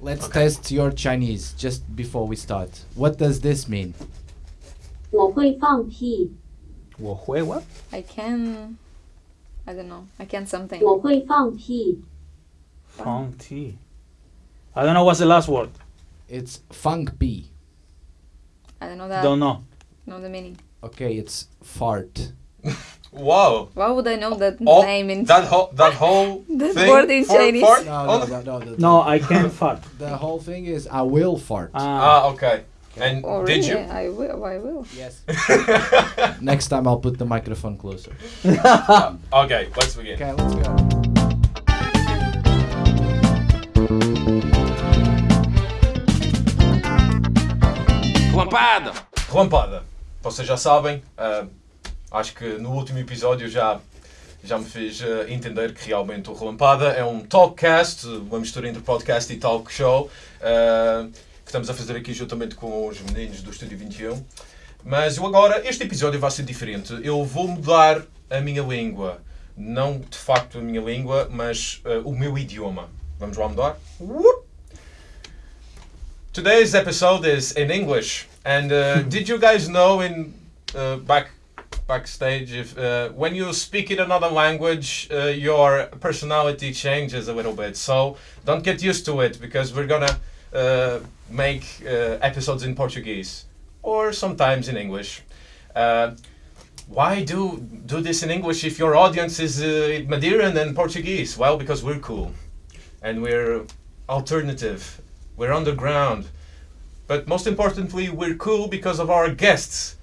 Let's Okay. test your Chinese just before we start. What does this mean? 我会放屁，我会 what? I can. I don't know. I can something. 我会放屁， Fong tea. I don't know what's the last word. It's funk B. I don't know that. Don't know. know the meaning. Okay, it's fart. Wow. Why would I know that Oh, name in that whole that whole That thing word in for- Chinese. for- No, oh, no, no, no. The, No, I can't fart. the whole thing is I will fart. Ah, Ah, okay. And Oh, did really? you? I will. I will. yes. Next time I'll put the microphone closer. Okay, let's begin. Okay, let's go. Relampada! Relampada. Vocês já sabem, ah, acho que no último episódio já, já me fiz ah, entender que realmente o Relampada é um talkcast, uma mistura entre podcast e talk show, ah, que estamos a fazer aqui juntamente com os meninos do Estúdio 21. Mas eu agora, este episódio vai ser diferente. Eu vou mudar a minha língua. Não de facto a minha língua, mas ah, o meu idioma. Vamos lá mudar? Whoop. Today's episode is in English, and uh, did you guys know in uh, back backstage if uh, when you speak in another language, uh, your personality changes a little bit. So don't get used to it because we're gonna uh, make uh, episodes in Portuguese or sometimes in English. Uh, why do do this in English if your audience is uh, Madeiran and Portuguese? Well, because we're cool, and we're alternative. We're underground. But most importantly, we're cool because of our guests.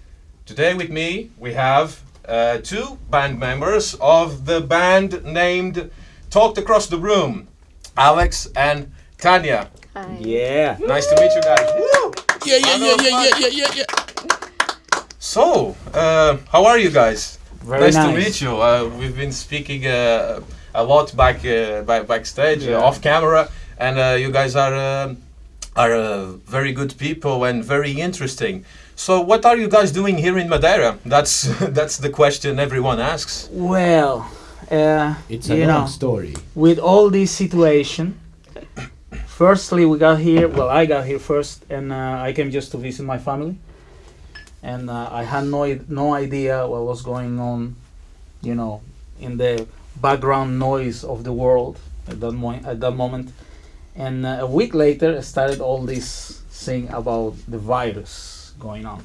Today with me, we have uh, two band members of the band named Talked Across the Room, Alex and Tanya. Hi. yeah. Nice to meet you guys. Yeah, yeah, yeah, yeah, yeah, yeah, yeah. So, uh, how are you guys? Very nice, nice. to meet you. Uh, we've been speaking uh, a lot back uh, back backstage, Yeah. uh, off camera, and uh, you guys are um are uh, very good people and very interesting. So, what are you guys doing here in Madeira? That's that's the question everyone asks. Well, uh, It's a you long know, story. with all this situation, firstly we got here. Well, I got here first, and uh, I came just to visit my family, and uh, I had no no idea what was going on, you know, in the background noise of the world at that mo- at that moment. And uh, a week later, I started all this thing about the virus going on,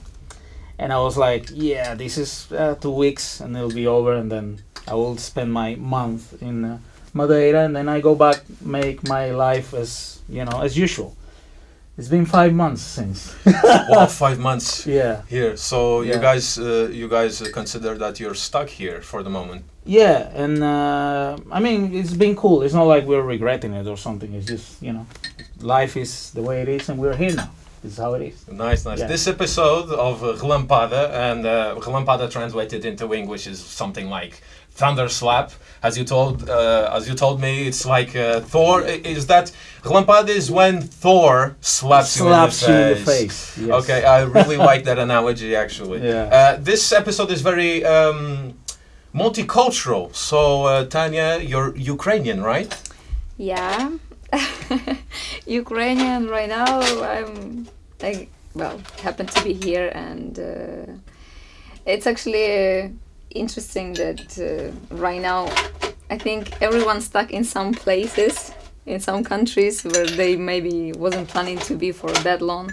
and I was like, "Yeah, this is uh, two weeks, and it'll be over, and then I will spend my month in." Uh, Madeira, and then I go back, make my life as you know as usual. It's been five months since. wow, five months yeah, here. So you guys uh, you guys consider that you're stuck here for the moment. Yeah, and uh, I mean it's been cool. It's not like we're regretting it or something. It's just you know, life is the way it is, and we're here now. This is how it is. Nice, nice. Yeah. This episode of uh, Relampada, and uh, Relampada translated into English is something like thunder slap. As you told, uh, as you told me, it's like uh, Thor. Is that Relampada is when Thor slaps, Slaps you you in in the the face. face. Yes. Okay, I really like that analogy actually. Yeah. Uh, this episode is very um, multicultural. So uh, Tanya, you're Ukrainian, right? Yeah. Ukrainian right now. I'm I well happen to be here and uh, it's actually uh, interesting that uh, right now I think everyone's stuck in some places in some countries where they maybe wasn't planning to be for that long,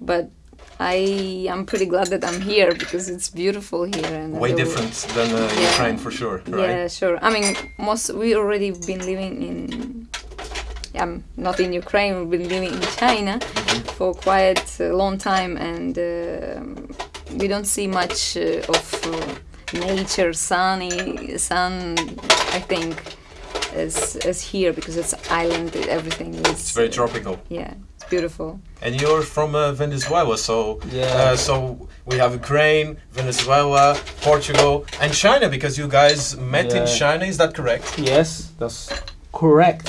but. I am pretty glad that I'm here because it's beautiful here and Way different than uh, Yeah. Ukraine for sure, right? yeah, sure. I mean, most we already been living in. Um, not in Ukraine. We've been living in China for quite a long time, and um we don't see much uh, of uh, nature, sunny, sun. I think as as here because it's island. Everything is. It's very uh, tropical. Yeah, it's beautiful. And you're from uh, Venezuela, so Yeah. uh, so we have Ukraine, Venezuela, Portugal, and China because you guys met in China. Is that correct? Yes, that's correct.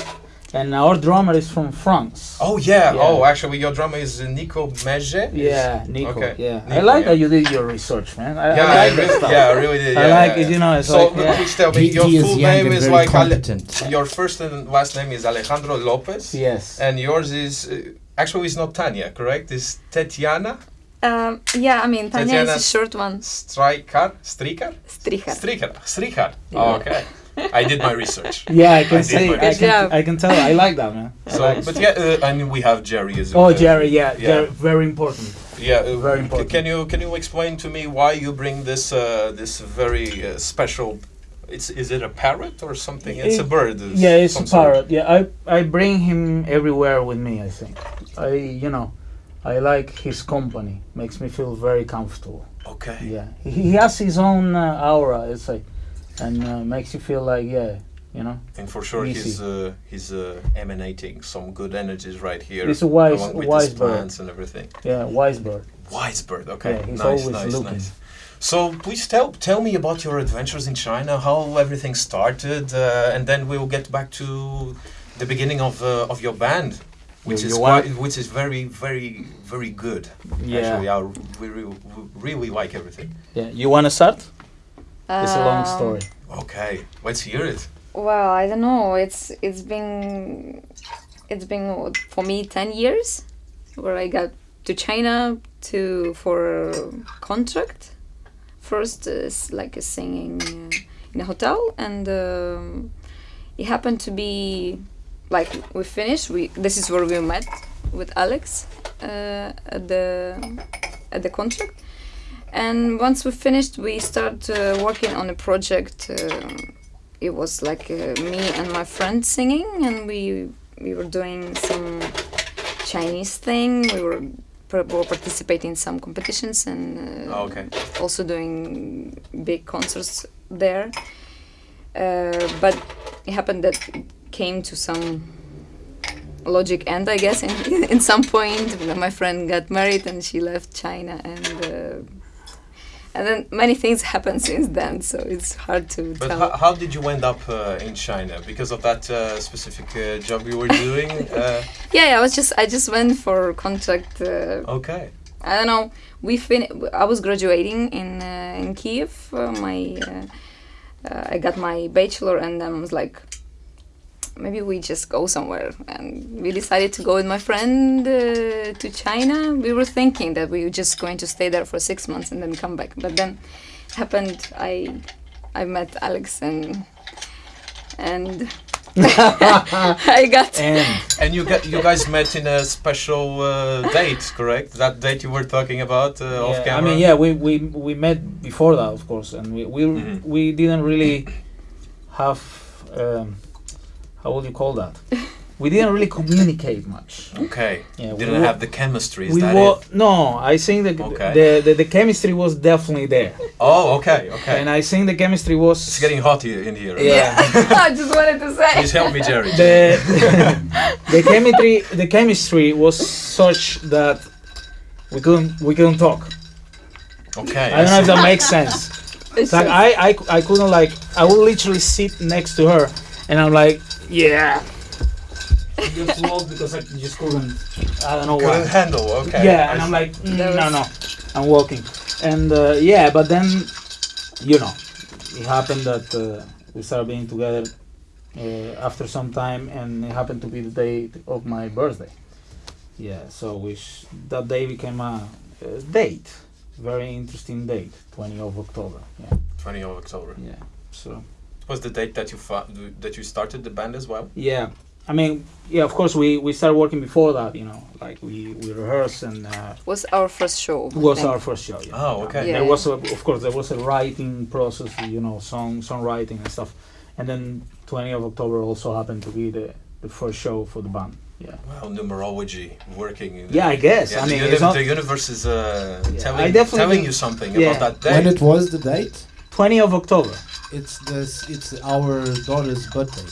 and our drummer is from France. Oh yeah. Yeah. Oh, actually, your drummer is uh, Nico Mege. Yeah, Nico. Okay. Yeah, I like yeah. that you did your research, man. I, Yeah, I I like that really, yeah, I really did. I like yeah, it, you know. It's So like, yeah. please tell me, your full name is like Ale- your first and last name is Alejandro Lopez. yes. And yours is uh, actually it's not Tanya, correct? It's Tetiana Um, yeah, I mean, Tanya Tatiana is a short one. Strikar, Strikar, Stricher. Strikar, Strikar. Yeah. Oh, okay, I did my research. Yeah, I I can did say, my I can, job. I can tell. I like that, man. So, like but yeah, uh, I mean we have Jerry as well. Oh. Jerry, yeah, Yeah. Jerry, very important. Yeah, uh, Very c- important. Can you can you explain to me why you bring this uh, this very uh, special? It's is it a parrot or something? It's a bird. of Yeah, it's a sort. parrot. Yeah, I I bring him everywhere with me. I think. I you know, I like his company. Makes me feel very comfortable. Okay. Yeah, he, he has his own uh, aura. It's like, and uh, makes you feel like yeah, you know. And for sure, Easy. he's uh, he's uh, emanating some good energies right here. He's a wise- along with wise his bird. and everything. Yeah, wise bird. Wise bird. Okay. Yeah, he's nice, always nice, looking. nice. So please tell tell me about your adventures in China, how everything started, uh, and then we'll get back to the beginning of uh, of your band, which You- is you quite, which is very very very good. Yeah. Actually, I we, re- we really like everything. Yeah, you want to start? It's a long Um, story. Okay, let's hear it. Well, I don't know. It's it's been it's been for me ten years, where I got to China to for a contract. First is like a singing uh, in a hotel, and um, it happened to be like we finished. We this is where we met with Alex uh, at the at the contract. And once we finished, we started uh, working on a project. Uh, it was like uh, me and my friend singing, and we we were doing some Chinese thing. We were, par- were participating in some competitions and uh, Oh, okay. also doing big concerts there. Uh, but it happened that it came to some logic end, I guess. In, in some point, my friend got married and she left China, and uh, and then many things happened since then. So it's hard to But tell. how, how did you end up uh, in China? Because of that uh, specific uh, job you were doing? Uh, yeah, yeah, I was just I just went for contract. Uh, okay. I don't know. We fin. I was graduating in uh, in Kiev. Uh, my uh, uh, I got my bachelor, and then I was like, maybe we just go somewhere. And we decided to go with my friend uh, to China. We were thinking that we were just going to stay there for six months and then come back. But then happened. I I met Alex and and I got And And you got you guys met in a special uh, date, correct? That date you were talking about uh, off camera. I mean, yeah, we, we we met before that, of course, and we we, Mhm. we didn't really have um, how would you call that? we didn't really communicate much. Okay. Yeah, we Didn't wa- have the chemistry. Is we that wa- it? no, I think the, Okay. the, the the chemistry was definitely there, Oh, okay, okay. and I think the chemistry was it's getting hot here in here. yeah. I just wanted to say. Please help me, Jerry. the the chemistry the chemistry was such that we couldn't we couldn't talk. okay. I don't know if that makes sense. It's It's like I, I, I couldn't like I would literally sit next to her and I'm like yeah. I just walk because I just couldn't. I don't know Couldn't why. handle. Okay. Yeah, I and I'm like mm, no no, I'm walking, and uh, yeah, but then you know, it happened that uh, we started being together uh, after some time, and it happened to be the day of my birthday. Yeah, so which that day became a, a date, very interesting date, 20 of October. Yeah, 20 of October. yeah. So Was the date that you that you started the band as well? yeah, I mean, yeah, of course we we started working before that. You know, like we we rehearse and. Uh, was our first show. Was I our first show. Yeah. Oh, okay. Yeah. There was, a, of course, there was a writing process, you know, song songwriting and stuff, and then 20 of October also happened to be the the first show for the band. Yeah. Well, numerology working. In Yeah, I guess. Yeah, I the, mean, uni- the universe is uh, Yeah, telling, telling you something yeah. about that When day. it was the date? 20 of October. It's this. It's our daughter's birthday.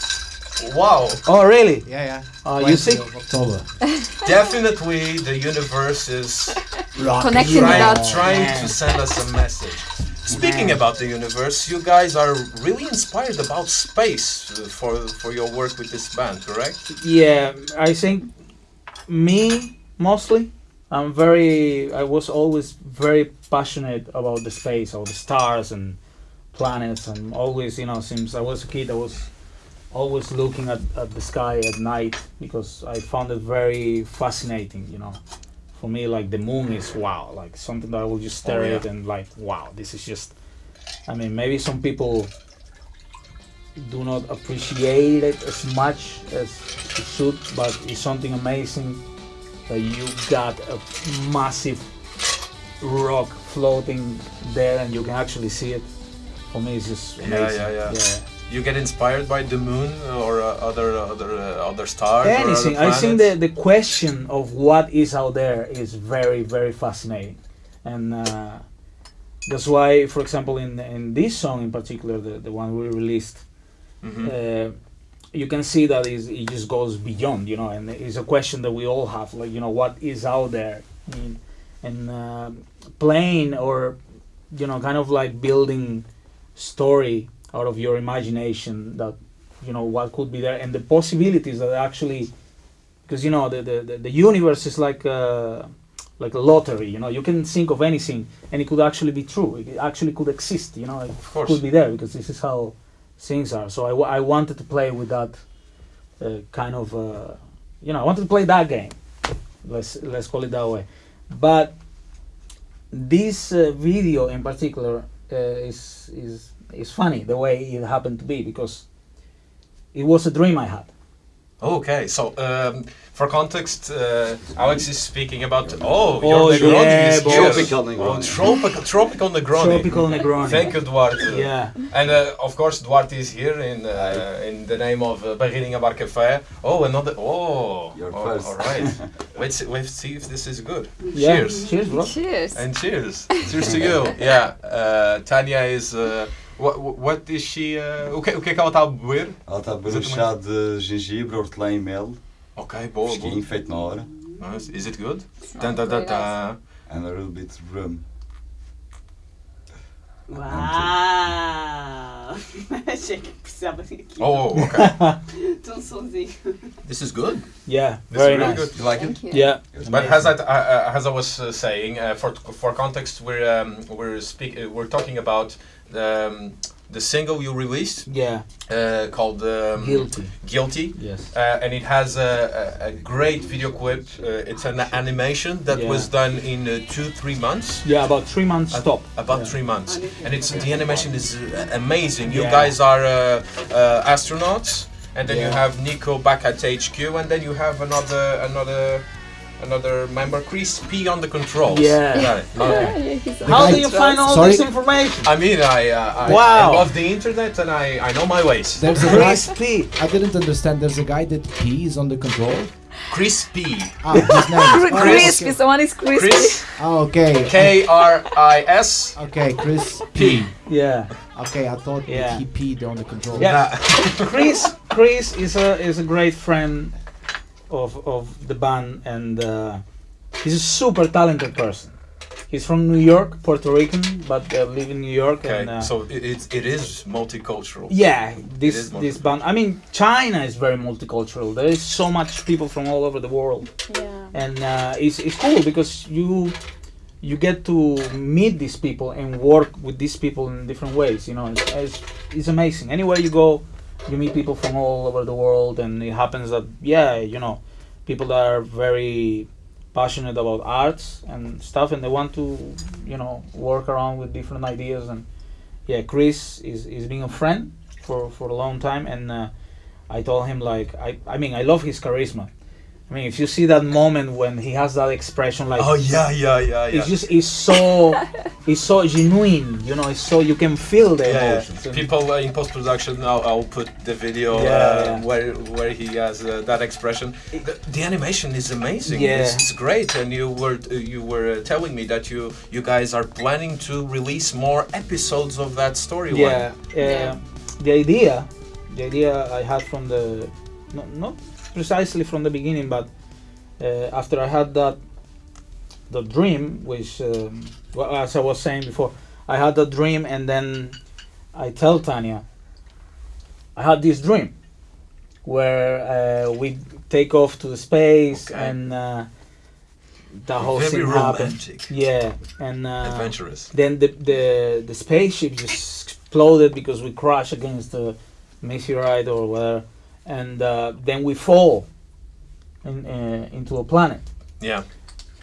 Wow, Oh, really? Yeah, yeah. Uh, you 20 see? of October. definitely the universe is Connecting trying, without- trying man. to send us a message. Speaking Man. about the universe, you guys are really inspired about space uh, for for your work with this band, correct? Yeah, I think me mostly. I'm very. I was always very passionate about the space, or the stars and planets, and always, you know, since I was a kid, I was always looking at, at the sky at night because I found it very fascinating. You know, for me, like the moon is wow, like something that I will just oh, stare Oh, yeah. at and like wow, this is just. I mean, maybe some people do not appreciate it as much as it should, but it's something amazing that you got a massive rock floating there and you can actually see it. For me, it's just Yeah, amazing. yeah, yeah. You get inspired by the moon or uh, other other uh, other stars or other Anything. I think the, the question of what is out there is very, very fascinating. And uh, that's why, for example, in, in this song in particular, the, the one we released, Mhm. uh, you can see that is it just goes beyond, you know, and it's a question that we all have, like you know, what is out there, I mean, and uh, playing or you know, kind of like building story out of your imagination that you know what could be there and the possibilities that actually, because you know the the, the, universe is like. Uh, like a lottery, you know, you can think of anything and it could actually be true. It actually could exist, you know, it could be there because this is how things are. So I, I wanted to play with that uh, kind of, uh, you know, I wanted to play that game. Let's let's call it that way. But this uh, video in particular uh, is is is funny the way it happened to be because it was a dream I had. Okay, so um, for context, uh, Alex is speaking about oh, Oh, your Negroni yeah, is here. Tropical Oh, Negroni. tropical, tropical Negroni. Tropical Negroni. Thank you, Duarte. Yeah. And uh, of course, Duarte is here in uh, in the name of uh, Barreirinha Bar Café. Oh, another. Oh, You're oh, first. all right. Let's let's see if this is good. Yeah. Cheers. Cheers, bro. Cheers. And cheers. cheers to you. Yeah. Uh, Tanya is. Uh, what, what is she? Uh, o, que, o que é que ela está a beber? Ela está a beber um Exatamente. chá de gengibre, hortelã e mel, Ok, boa, fresquinho, boa. feito na hora, Nice. Is it good? Sounds Dun, dun, dun, very nice. dun. and a little bit of rum. Uau! Achei que precisava de aqui. Oh, okay. De um sonzinho. this is good. Yeah. This Very is really nice. good. You like Thank it? you. Yeah. But as I, uh, as I was uh, saying, uh, for for context, we're um, we're speak uh, we're talking about um, the single you released Yeah. uh, called um, Guilty. Guilty. Yes. Uh, and it has a, a, a great video clip. Uh, it's an animation that Yeah. was done in uh, two, three months. Yeah, about three months stop. About Yeah. three months, and it's the animation is uh, amazing. You Yeah. guys are uh, uh, astronauts, and then you have Nico back at HQ, and then you have another another another member, Chris P on the controls. Yeah. Got it. Okay. Yeah, How do you find all Sorry? this information? I mean, I, uh, I, Wow. I love the internet, and I, I know my ways. There's a guy. Crispy. I didn't understand. There's a guy that P is on the control. Chris P. Ah, his name. is- oh, crispy. okay. Someone is crispy. Chris Ah, okay. K R I S Okay, Chris P. Yeah. Okay, I thought that Yeah. he peed on the control. Yeah. Chris Chris is a is a great friend of of the band and uh, he's a super talented person. He's from New York, Puerto Rican, but uh, live in New York. Okay, and, uh, so it, it's it is multicultural. yeah, this is this band. I mean, China is very multicultural. There is so much people from all over the world. Yeah. and uh, it's, it's cool because you you get to meet these people and work with these people in different ways you know it's, it's, it's amazing anywhere you go you meet people from all over the world and it happens that yeah you know people that are very passionate about arts and stuff and they want to you know work around with different ideas and yeah chris is, is being a friend for, for a long time and uh, i told him like I, I mean i love his charisma I mean, if you see that moment when he has that expression, like Oh yeah, yeah, yeah, yeah. it's just it's so it's so genuine, you know. It's so you can feel the yeah, yeah. emotions. and- People uh, in post production, I'll, I'll put the video Yeah, uh, yeah. where where he has uh, that expression. The, the animation is amazing. Yeah. It's, it's great, and you were uh, you were uh, telling me that you you guys are planning to release more episodes of that storyline. yeah, uh, the idea, the idea I had from the not, not precisely from the beginning, but uh, after I had that the dream, which um, well, as I was saying before, I had a dream, and then I tell Tanya, I had this dream where uh, we take off to the space Okay. and uh, the whole Very thing happened. romantic. Yeah, and uh, Adventurous. then the, the the spaceship just exploded because we crashed against the meteorite or whatever, and uh, then we fall in, uh, into a planet. Yeah.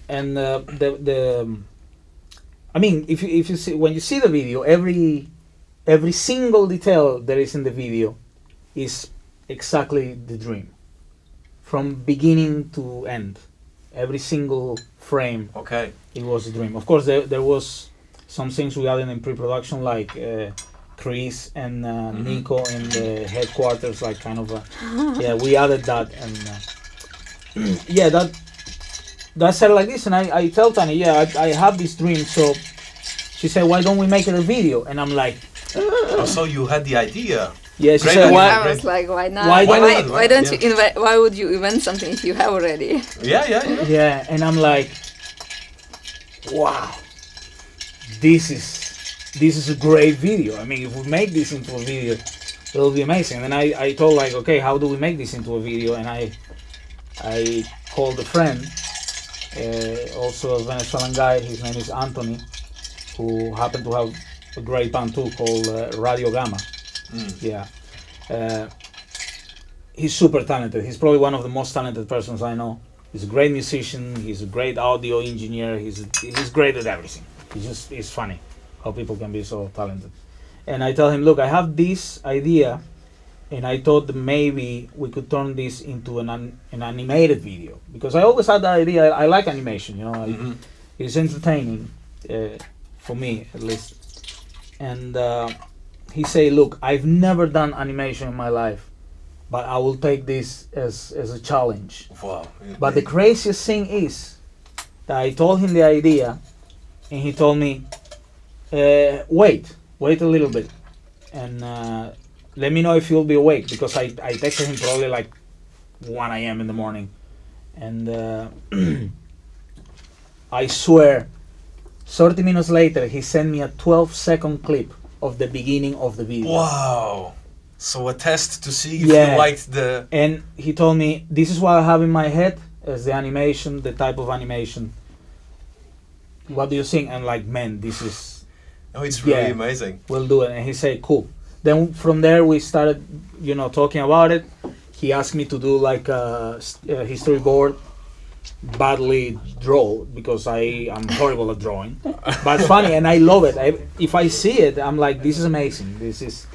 And uh, the the I mean, if you if you see when you see the video, every every single detail that is in the video is exactly the dream, from beginning to end. Every single frame Okay. it was a dream. Of course, there, there was some things we added in pre-production, like uh, Chris and uh, Mhm. Nico in the headquarters, like kind of a yeah. We added that, and uh, yeah, that that said like this, and I, I tell Tanya, yeah, I, I have this dream, so she said, why don't we make it a video? And I'm like, Oh, so you had the idea. yeah, she Great said, why? I was like, why not? Why Why, don't why, why don't yeah. you invent? Why would you invent something if you have already? Yeah, yeah, yeah. Yeah, and I'm like, wow, this is this is a great video. I mean, if we make this into a video, it'll be amazing. And I, I told like, okay, how do we make this into a video? And I I called a friend, uh, also a Venezuelan guy. His name is Anthony, who happened to have a great band too called uh, Radio Gamma. Mm. Yeah. Uh, he's super talented. He's probably one of the most talented persons I know. He's a great musician. He's a great audio engineer. He's he's great at everything. He's just it's funny how people can be so talented. And I tell him, look, I have this idea, and I thought that maybe we could turn this into an an, an animated video because I always had the idea. I, I like animation, you know. I, Mhm. it's entertaining uh, for me at least and uh, he say look i've never done animation in my life but i will take this as, as a challenge Wow. but the craziest thing is that i told him the idea and he told me uh, wait wait a little bit and uh, let me know if you'll be awake because i, I texted him probably like 1 a.m in the morning and uh, i swear 30 minutes later he sent me a 12 second clip of the beginning of the video Wow. So a test to see if Yeah. you liked the. and he told me this is what i have in my head as the animation the type of animation what do you think and like man this is Oh, it's really Yeah. amazing. we'll do it. And he said cool. Then from there we started you know talking about it. He asked me to do like a history board badly draw because i am horrible at drawing. But it's funny and i love it. I, if i see it i'm like this is amazing. This is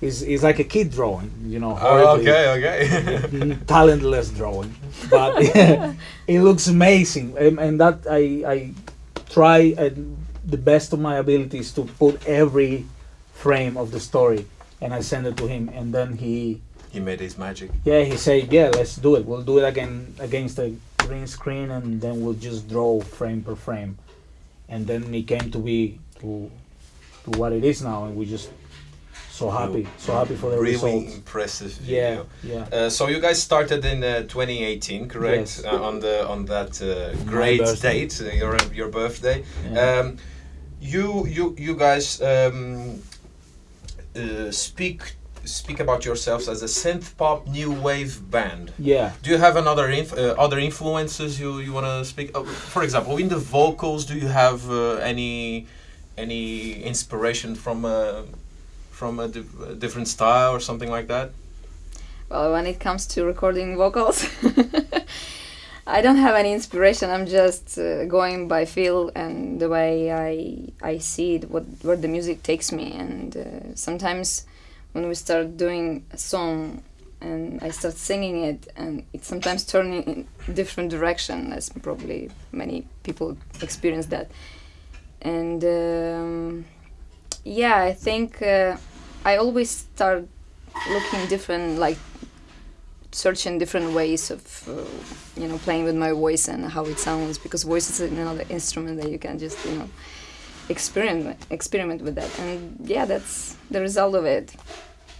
is is like a kid drawing you know Oh, okay, okay. talentless drawing. But it looks amazing. And, and that i i try uh, the best of my abilities to put every frame of the story and i send it to him and then he he made his magic. yeah he said yeah let's do it we'll do it again against the green screen and then we'll just draw frame per frame and then it came to be to to what it is now and we just so happy so happy for the really results impressive yeah video. yeah Uh, so you guys started in uh, 2018, correct? Yes. Uh, on the on that uh, great date, uh, your your birthday. Yeah. Um, you you you guys um, uh, speak speak about yourselves as a synth pop new wave band. yeah Do you have another inf- uh, other influences you, you want to speak? Uh, for example, in the vocals, do you have uh, any any inspiration from a from a, diff- a different style or something like that? Well, when it comes to recording vocals, I don't have any inspiration. I'm just uh, going by feel and the way I I see it, what where the music takes me. And uh, sometimes when we start doing a song and I start singing it, and it's sometimes turning in different direction, as probably many people experience that. And um, yeah, I think uh, I always start looking different, like searching different ways of uh, you know playing with my voice and how it sounds because voice is another instrument that you can just you know experiment experiment with that and yeah that's the result of it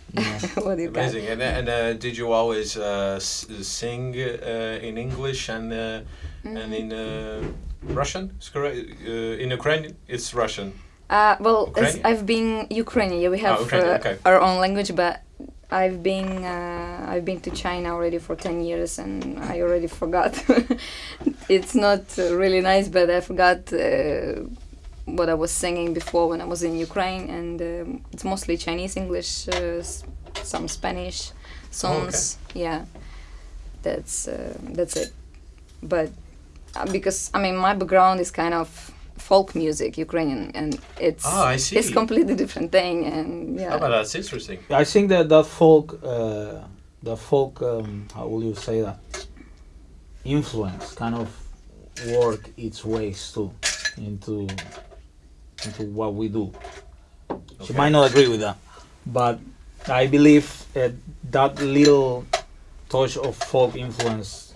what you got. Amazing. And, and uh, did you always uh, s- sing uh, in English and uh, and in uh, Russian? Is correct? Uh, in ukrainian it's Russian. Uh, well, as I've been Ukrainian. Yeah, we have Ukrainian, uh, okay. our own language, but I've been uh, I've been to China already for ten years, and I already forgot. it's not really nice, but I forgot uh, what I was singing before when I was in Ukraine, and um, it's mostly Chinese, English, uh, s- some Spanish songs. Yeah, that's uh, that's it. But uh, because I mean, my background is kind of folk music, Ukrainian, and it's Ah, I see. it's completely different thing, and yeah. Oh, but that's interesting. I think that that folk, uh, the folk, um, how will you say that? Influence kind of work its ways too into into what we do. She might not agree with that, but I believe uh, that little touch of folk influence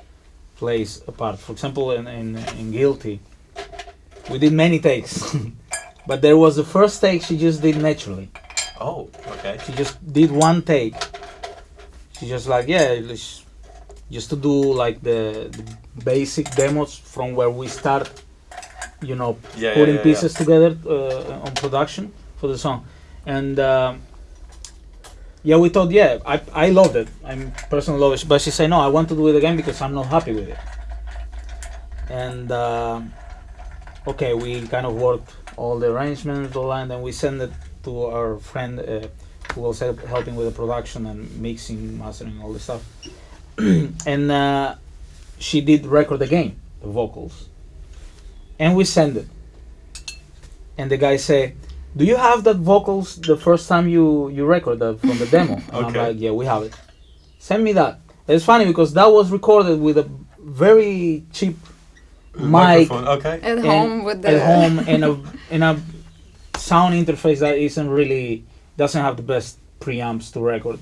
plays a part. For example, in, in, in Guilty, we did many takes, but there was the first take she just did naturally. Oh, okay. She just did one take. She just like yeah, just to do like the, the basic demos from where we start, you know, Yeah, yeah, putting yeah, pieces together uh, on production for the song, and um, yeah, we thought yeah, I I loved it. I'm personally love it, but she said no, I want to do it again because I'm not happy with it. And um okay, we kind of worked all the arrangements, all that, and then we sent it to our friend uh, who was help, helping with the production and mixing, mastering, all the stuff. and uh, she did record again the vocals, and we sent it. And the guy say, "Do you have that vocals the first time you you record that from the demo?" And I'm like, "Yeah, we have it. Send me that." It's funny because that was recorded with a very cheap mic Okay. At and- home with the at home in a in a sound interface that isn't really doesn't have the best preamps to record.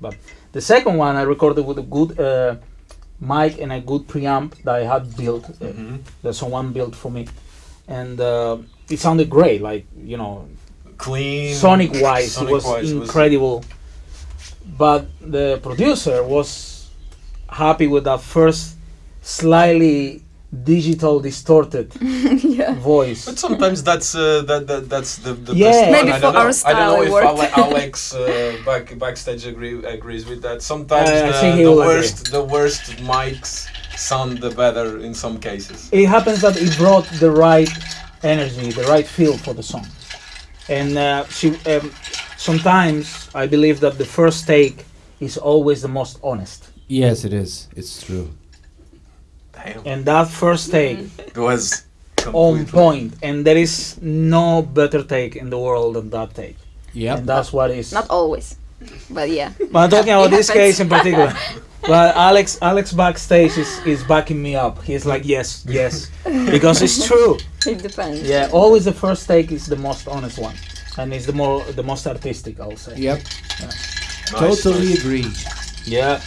But the second one I recorded with a good uh, mic and a good preamp that I had built uh, Mhm. that someone built for me, and uh, it sounded great. Like you know, Clean. sonic wise, it was wise, it was- incredible. But the producer was happy with that first slightly digital distorted yeah. voice. But sometimes that's uh, that, that that's the, the Yeah. best one. Maybe I for don't know. our I don't know if. Ale- Alex uh, back backstage agree, agrees with that. Sometimes Uh, the, the will agree. worst the worst mics sound the better in some cases. it happens that it brought the right energy, the right feel for the song. And uh, she, um, sometimes I believe that the first take is always the most honest. Yes, it is. It's true. Damn. And that first take mm-hmm. It was on completely- point, and there is no better take in the world than that take. Yeah, And that's what is. Not always, but yeah. but I'm talking about this happens. case in particular. But Alex, Alex backstage is, is backing me up. He's like, yes, yes, because it's true. It depends. Yeah, always the first take is the most honest one, and it's the more the most artistic. I'll say. Yep. Nice, totally nice. agree. Yeah.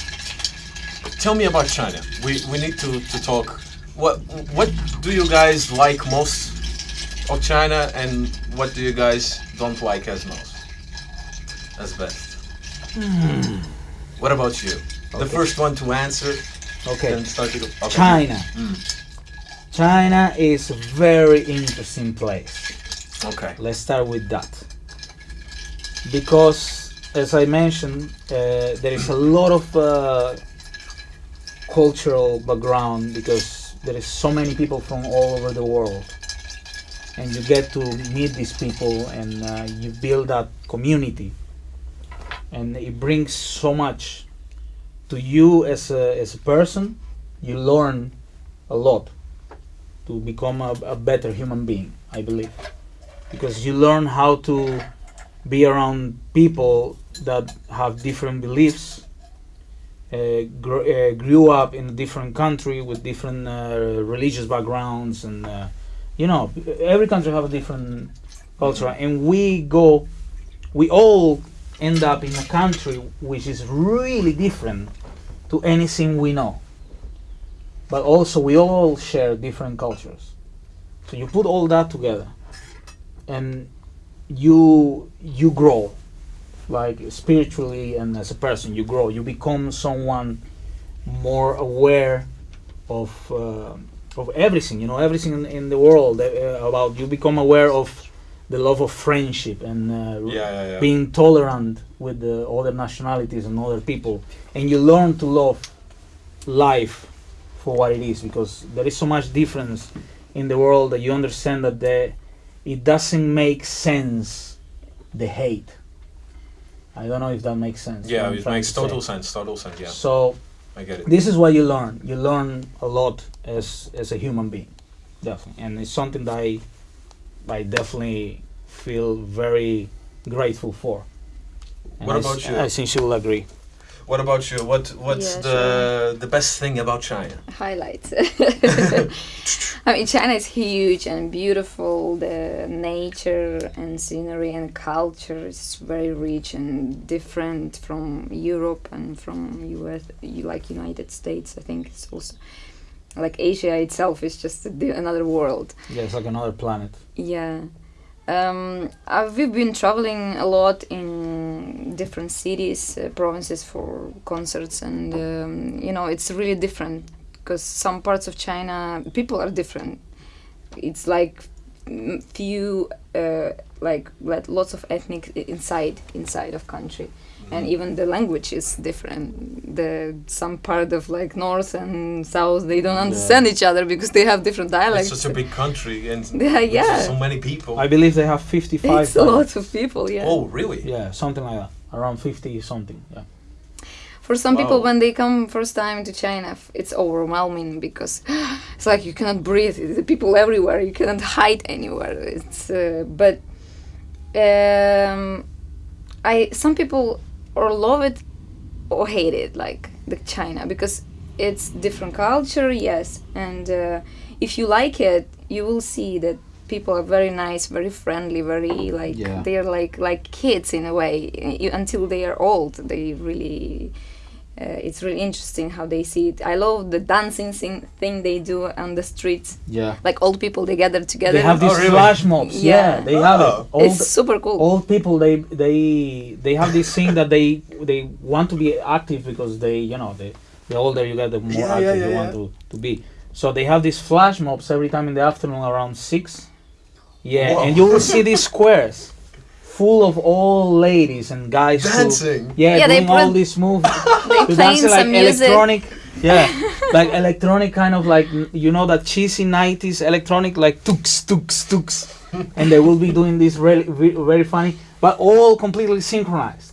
Tell me about China. We we need to, to talk. What what do you guys like most of China, and what do you guys don't like as most, as best? What about you? The first one to answer. Okay. Then start to go. Okay. China. Mm. China is a very interesting place. Okay. Let's start with that. Because, as I mentioned, uh, there is a lot of uh, cultural background because there is so many people from all over the world. And you get to meet these people and uh, you build that community. And it brings so much to you as a, as a person. You learn a lot to become a, a better human being, I believe because you learn how to be around people that have different beliefs gr- uh, grew up in a different country with different uh, religious backgrounds and uh, you know every country have a different culture. And we go we all end up in a country which is really different to anything we know. But also we all share different cultures. So you put all that together and you you grow like spiritually and as a person you grow you become someone more aware of uh, of everything you know everything in, in the world uh, about you become aware of the love of friendship and uh, Yeah, yeah, yeah. being tolerant with the other nationalities and other people, and you learn to love life for what it is because there is so much difference in the world that you understand that the, it doesn't make sense the hate. I don't know if that makes sense. yeah, it makes to say. total sense. Total sense. Yeah, So I get it. this is what you learn. You learn a lot as as a human being, definitely, and it's something that I, I definitely feel very grateful for. And What I about you? I think she will agree. What about you? What What's Yeah, the the best thing about China? highlights. I mean, China is huge and beautiful. The nature and scenery and culture is very rich and different from Europe and from US, you like United States. I think it's also like Asia itself is just another world. Yeah, it's like another planet. Yeah. Um, uh, we've been traveling a lot in different cities, uh, provinces for concerts, and um, you know it's really different because some parts of China people are different. It's like few, uh, like like lots of ethnic inside inside of country, and even the language is different. The some part of like north and south they don't understand each other because they have different dialects. It's such a big country and Yeah, yeah. so many people. I believe they have 55. It's a lot of people, yeah. Oh, really? Yeah, something like that. Around 50 something. Yeah. For some people, when they come first time to China, f- it's overwhelming because it's like you cannot breathe. The people everywhere. You cannot hide anywhere. It's uh, but um, I some people or love it or hate it, like the China, because it's different culture, yes, and uh, if you like it, you will see that people are very nice, very friendly, very like Yeah. they're like like kids in a way. You, until they are old, they really. Uh, it's really interesting how they see it. I love the dancing thing, thing they do on the streets. Yeah. Like old people, they gather together. They have Oh, these really? flash mobs. Yeah, Yeah. they have Oh. it. Old, it's super cool. old people they they they have this thing that they they want to be active because they you know they the older you get the more Yeah, active yeah, you yeah, want to, to be so they have these flash mobs every time in the afternoon around six yeah Wow. and you will see these squares full of old ladies and guys who- Dancing. yeah, Yeah, they doing all these moves they playing dancing like some music. electronic yeah like electronic kind of like you know that cheesy 90s electronic like tooks tooks tooks and they will be doing this really ve- very funny but all completely synchronized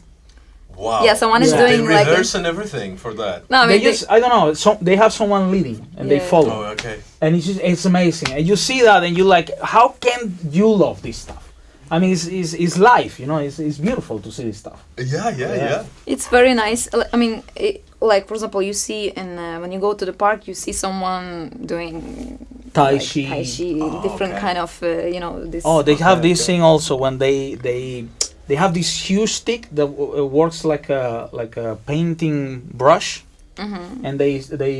Wow. Yeah, someone is doing they like a- rehearse and everything for that. No, I they mean, they- just i don't know so they have someone leading and they follow Oh, okay. and it's just it's amazing and you see that and you're like how can you love this stuff i mean it's, it's, it's life you know it's, it's beautiful to see this stuff Yeah, yeah, Yeah. yeah. It's very nice. I mean, it, like for example, you see and uh, when you go to the park, you see someone doing tai like, chi tai chi, Oh, different okay. kind of uh, you know this. Oh, they have this thing also when they they they have this huge stick that w- uh, works like a like a painting brush, Mhm. and they they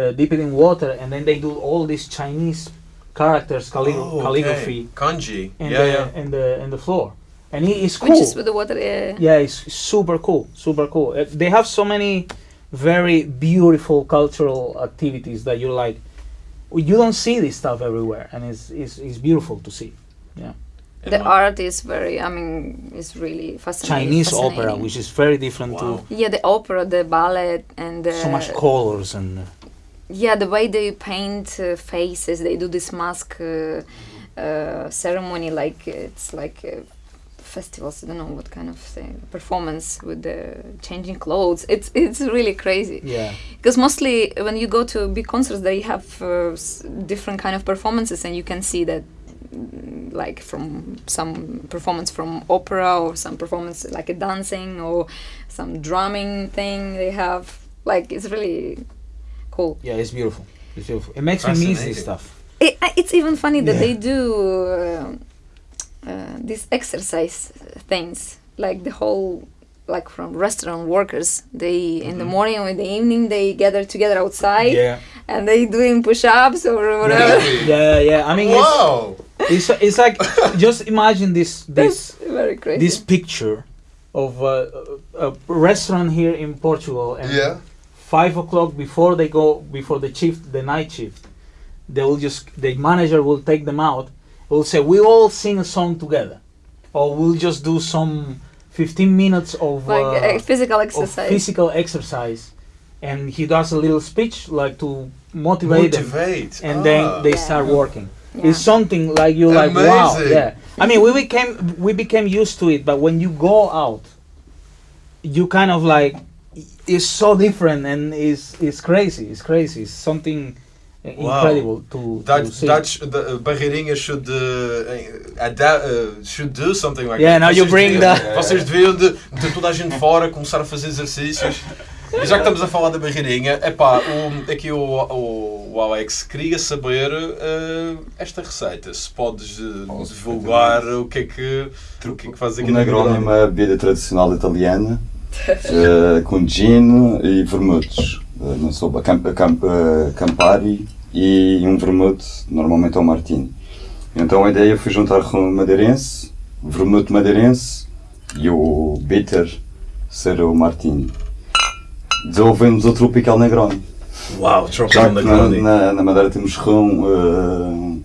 uh, dip it in water, and then they do all these Chinese characters calli- Oh, okay. calligraphy Kanji. in yeah, the yeah. in the in the floor, and it is cool. Which is with the water. Uh, yeah, it's super cool, super cool. Uh, they have so many very beautiful cultural activities that you're like, you don't see this stuff everywhere, and it's it's, it's beautiful to see. And the what- art is very. I mean, it's really fascinating. Chinese opera, which is very different Wow. Yeah, the opera, the ballet, and the, so much colors and uh, Yeah, the way they paint uh, faces, they do this mask uh, uh, ceremony, like it's like uh, festivals. I don't know what kind of thing, performance with the changing clothes. It's it's really crazy yeah, because mostly when you go to big concerts, they have uh, s- different kind of performances, and you can see that. Like from some performance from opera or some performance like a dancing or some drumming thing they have like it's really cool yeah, it's beautiful. It's beautiful. It makes me miss this stuff. it, it's even funny that Yeah. they do uh, uh, these exercise things like the whole like from restaurant workers they in the morning or in the evening they gather together outside Yeah, and they doing push-ups or whatever Really? yeah, yeah. I mean, Wow. it's, it's it's like just imagine this this very crazy this picture of uh, a, a restaurant here in Portugal, and Yeah. Five o'clock before they go before the shift, the night shift, they will just the manager will take them out, we'll say we all sing a song together, or we'll just do some 15 minutes of, Like uh, physical of exercise. physical exercise, and he does a little speech like to motivate, them, Motivate. and Ah. then they Yeah. start working. Yeah. It's something like you're like wow, yeah. I mean, we became we became used to it, but when you go out, you kind of like it's so different and it's it's crazy. It's crazy. It's something uh, Wow. incredible to, That to see. Dutch the uh, Barreirinha should uh, ada- uh, should do something like Yeah, that. now you Vocês bring deviam- the- Vocês deviam de, de toda a gente fora começar a fazer exercícios. E já que estamos a falar da Barreirinha, epá, o, aqui o, o, o Alex queria saber uh, esta receita. Se podes uh, Posso, divulgar o que é que, o que, é que fazes aqui O na Negroni é uma bebida tradicional italiana eh, com gin e vermutos. Eh, não sou a Camp, Camp- a Campari e um vermute, normalmente é o Martini. Então a ideia foi juntar rum madeirense, vermute madeirense e o bitter ser o Martini. Desenvolvemos o Tropical Negroni. Uau, Tropical que na, Negroni. na, na Madeira temos rum,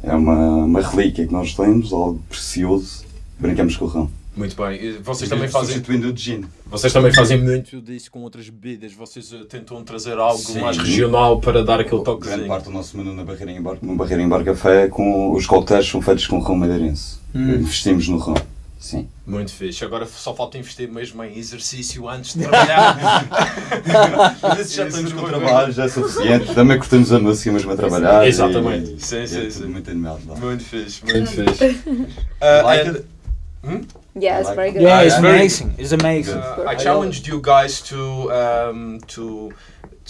eh, é uma, uma relíquia que nós temos, algo precioso. Brincamos com o rum. Muito bem. E vocês também fazem Substituindo o gin. Vocês também fazem muito disso com outras bebidas. Vocês eh, tentam trazer algo Sim. mais regional para dar aquele Grande toquezinho. parte do nosso menu na Barreirinha Bar, no Barreirinha Bar Café, com os coquetéis são feitos com rum madeirense. Hum. Investimos no rum. Sim. Muito fixe. Agora só falta investir mesmo em exercício antes de trabalhar. Mas já estamos com trabalho, já é suficiente. Também curtimos a música mesmo a trabalhar. Exatamente. E, Sim, e sim, é sim. muito animado lá. muito fixe, muito fixe. Uh, Like and, it? Yeah, it's like- very good. yeah, it's amazing. It's amazing. uh, I challenged you guys to um, to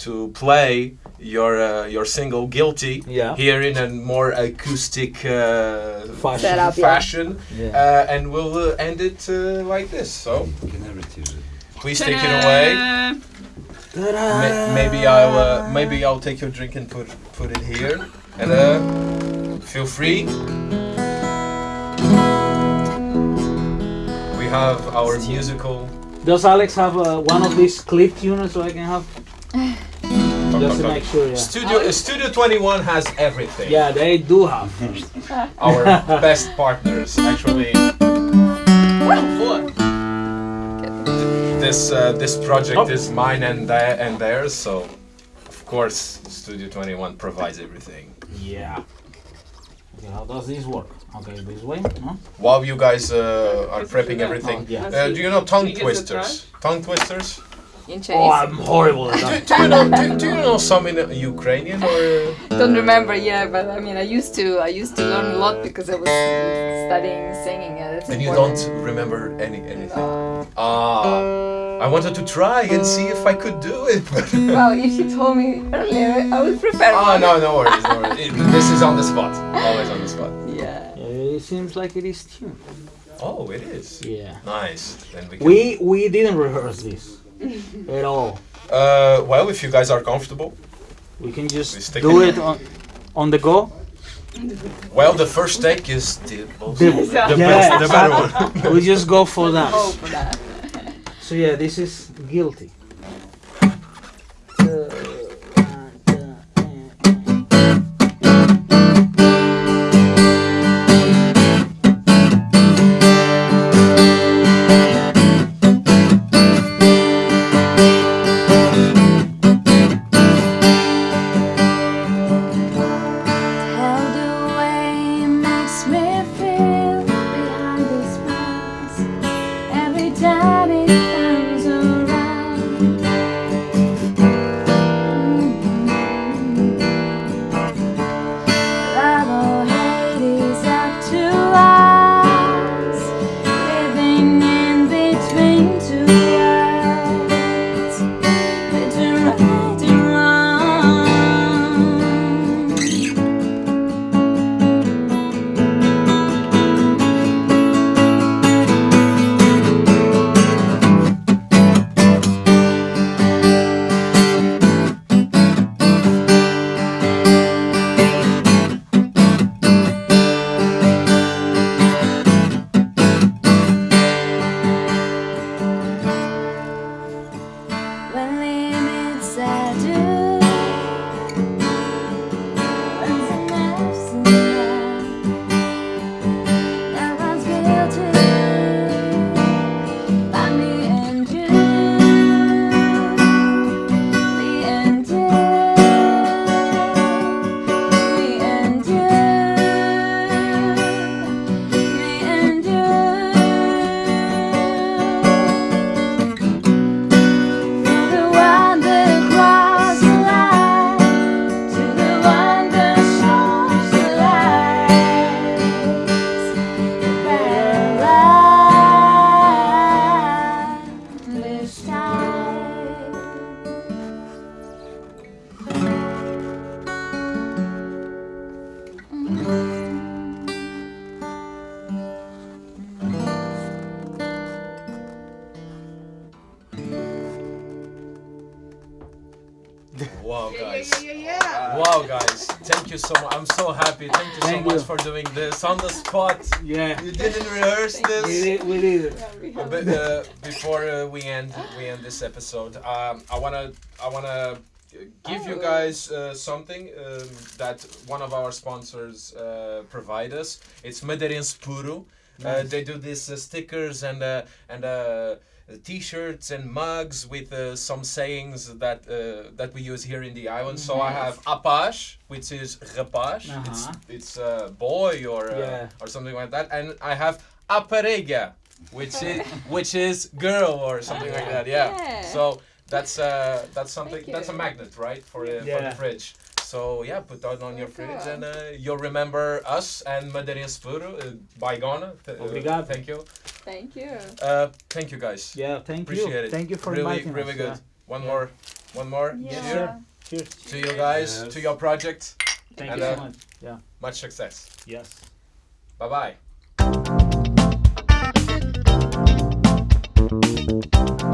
to play your uh, your single "Guilty" Yeah. here in a more acoustic uh, Fashion. Setup, yeah. fashion, Yeah. uh, and we'll uh, end it uh, like this. So Can I retire it? please take it away. Ma- maybe I'll uh, maybe I'll take your drink and put put it here, and uh, feel free. Have our musical. Does Alex have uh, one of these clip tuners so I can have? Just to make sure, yeah. Studio uh, Studio 21 has everything. Yeah, they do have. Our best partners actually. This uh, this project Oh. is mine and their and theirs, so of course Studio 21 provides everything. Yeah. Okay, how does this work? Okay, this way. No? While you guys uh, are prepping everything, Oh, yeah. uh, do you know tongue Can you get twisters? Tongue twisters? In Oh, I'm horrible at Do, that. do you know do, do you know some in uh, Ukrainian or? Don't remember, yeah, but I mean, I used to, I used to learn a lot because I was studying singing. Yeah, that's And you don't remember any anything. No. Ah, I wanted to try and see if I could do it. But Well, if you told me earlier, I would prepare. Oh, no, no worries, no worries. It- this is on the spot. Always on the spot. Yeah. Yeah, it seems like it is tuned. Oh, it is. Yeah. Nice. Then we can. We we didn't rehearse this at all. Uh, well, if you guys are comfortable. We can We just stick do it- it on on the go. Well, the first take is the most, The, the, yeah, best, the better one. we just go for that. So yeah, this is guilty. How this episode, um, I wanna I wanna give you Oh. guys uh, something um, that one of our sponsors uh, provide us. It's Madeirense Puro. Uh, they do these uh, stickers and uh, and uh, t-shirts and mugs with uh, some sayings that uh, that we use here in the island. So I have apaz, which is rapaz. It's Uh-huh. it's a boy or uh, Yeah. or something like that. And I have aparelha, which is which is girl or something like that. Yeah. Yeah. So that's uh that's something that's a magnet, right? For uh, for Yeah. the fridge. So yeah, put that on your Oh, fridge cool. and uh, you'll remember us and Madeirense Puro, uh, Baigona. Th- uh, Obrigado. thank you. Thank you. Uh, thank you guys. Yeah, thank Appreciate you. Appreciate it. Thank you for really, inviting really us. good. yeah. One Yeah. more, one more. Yeah. Yes, Cheer. Cheers. to you guys, Yes. to your project. Thank And, you uh, so much. Yeah. Much success. Yes. Bye bye. Thank you.